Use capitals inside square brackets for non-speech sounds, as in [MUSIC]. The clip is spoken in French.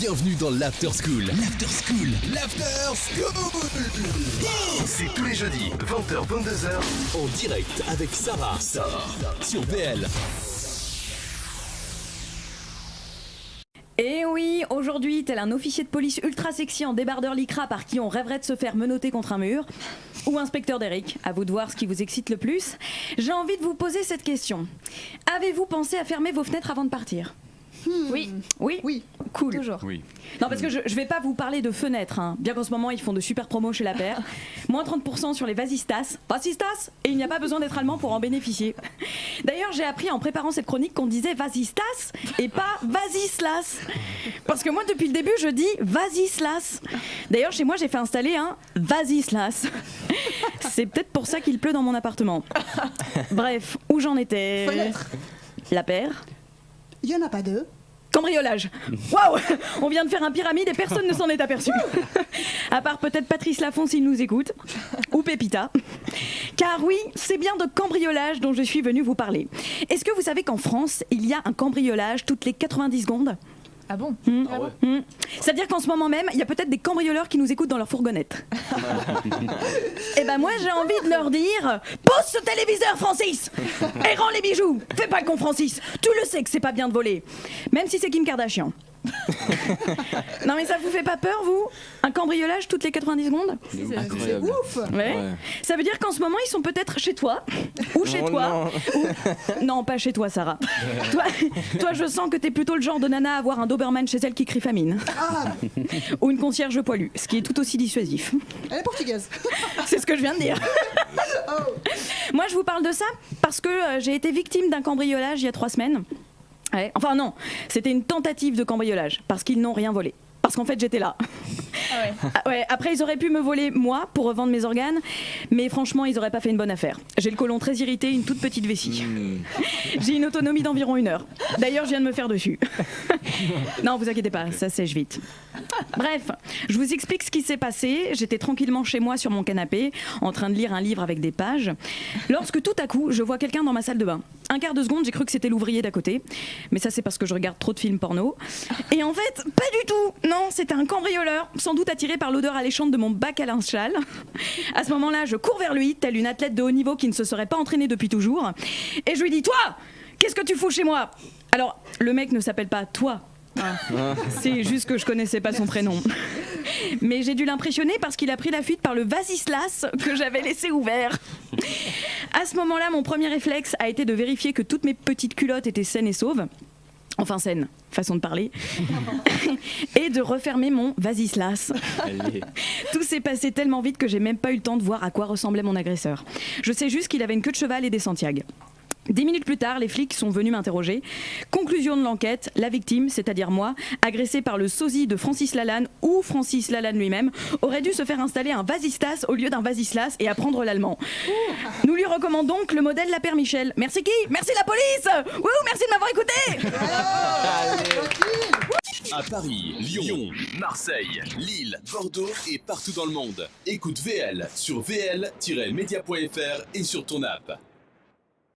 Bienvenue dans l'After School. L'After School. L'After School. C'est tous les jeudis, 20h, 22h. En direct avec Sarah. Sarah. Sur VL. Et oui, aujourd'hui, tel un officier de police ultra sexy en débardeur lycra par qui on rêverait de se faire menotter contre un mur, ou inspecteur d'Eric, à vous de voir ce qui vous excite le plus, j'ai envie de vous poser cette question. Avez-vous pensé à fermer vos fenêtres avant de partir? Oui. Oui Oui. Cool. Toujours. Oui. Non, parce que je, je vais pas vous parler de fenêtres, hein. bien qu'en ce moment ils font de super promos chez la paire. [LAUGHS] Moins 30% sur les Vasistas. Vasistas? Et il n'y a pas besoin d'être allemand pour en bénéficier. [LAUGHS] D'ailleurs, j'ai appris en préparant cette chronique qu'on disait Vasistas et pas Vasislas. Parce que moi, depuis le début, je dis Vasislas. D'ailleurs, chez moi, j'ai fait installer un Vasislas. [LAUGHS] C'est peut-être pour ça qu'il pleut dans mon appartement. Bref, où j'en étais Fenêtre. La paire. Il y en a pas deux. Cambriolage. [LAUGHS] Waouh On vient de faire un pyramide et personne ne s'en est aperçu. [LAUGHS] à part peut-être Patrice Lafont s'il nous écoute. [LAUGHS] Ou Pépita. Car oui, c'est bien de cambriolage dont je suis venue vous parler. Est-ce que vous savez qu'en France, il y a un cambriolage toutes les 90 secondes? Ah bon Hmm. Hmm. C'est-à-dire qu'en ce moment même, il y a peut-être des cambrioleurs qui nous écoutent dans leur fourgonnette. [LAUGHS] Et ben moi, j'ai envie de leur dire Pose ce téléviseur, Francis [LAUGHS] Et rends les bijoux Fais pas le con, Francis Tu le sais que c'est pas bien de voler. Même si c'est Kim Kardashian. [LAUGHS] non mais ça vous fait pas peur, vous? Un cambriolage toutes les 90 secondes? C'est ouf ouais. Ouais. Ça veut dire qu'en ce moment, ils sont peut-être chez toi, [LAUGHS] ou chez Oh toi. non. ou- [LAUGHS] Non, pas chez toi, Sarah. toi, toi, je sens que t'es plutôt le genre de nana à avoir un Doberman chez elle qui crie famine. Ah, Ou une concierge poilue, ce qui est tout aussi dissuasif. elle est portugaise. C'est ce que je viens de dire. Moi, je vous parle de ça parce que euh, j'ai été victime d'un cambriolage il y a trois semaines. Enfin non, c'était une tentative de cambriolage parce qu'ils n'ont rien volé. Parce qu'en fait, j'étais là. [LAUGHS] Ah ouais, après, ils auraient pu me voler moi pour revendre mes organes, mais franchement, ils auraient pas fait une bonne affaire. J'ai le côlon très irrité, une toute petite vessie. [LAUGHS] J'ai une autonomie d'environ une heure. D'ailleurs, je viens de me faire dessus. [LAUGHS] non, vous inquiétez pas, ça sèche vite. Bref, je vous explique ce qui s'est passé. J'étais tranquillement chez moi sur mon canapé, en train de lire un livre avec des pages, lorsque tout à coup, je vois quelqu'un dans ma salle de bain. Un quart de seconde, j'ai cru que c'était l'ouvrier d'à côté, mais ça c'est parce que je regarde trop de films porno. Et en fait, pas du tout. Non, c'était un cambrioleur, sans doute attiré par l'odeur alléchante de mon bac à linge sale. À ce moment-là, je cours vers lui, telle une athlète de haut niveau qui ne se serait pas entraînée depuis toujours, et je lui dis Toi, qu'est-ce que tu fous chez moi? Alors, le mec ne s'appelle pas Toi. hein. C'est juste que je connaissais pas son prénom. Mais j'ai dû l'impressionner parce qu'il a pris la fuite par le vasislas que j'avais laissé ouvert. À ce moment-là, mon premier réflexe a été de vérifier que toutes mes petites culottes étaient saines et sauves. Enfin saines, façon de parler. [LAUGHS] et de refermer mon vasislas. Allez. [LAUGHS] Tout s'est passé tellement vite que j'ai même pas eu le temps de voir à quoi ressemblait mon agresseur. Je sais juste qu'il avait une queue de cheval et des Santiago. Dix minutes plus tard, les flics sont venus m'interroger. Conclusion de l'enquête, la victime, c'est-à-dire moi, agressée par le sosie de Francis Lalanne ou Francis Lalanne lui-même, aurait dû se faire installer un vasistas au lieu d'un vasislas et apprendre l'allemand. Nous lui recommandons donc le modèle La Père Michel. Merci qui? Merci la police Wouh, merci À Paris, Lyon, Marseille, Lille, Bordeaux et partout dans le monde. Écoute VL sur vl-media.fr et sur ton app.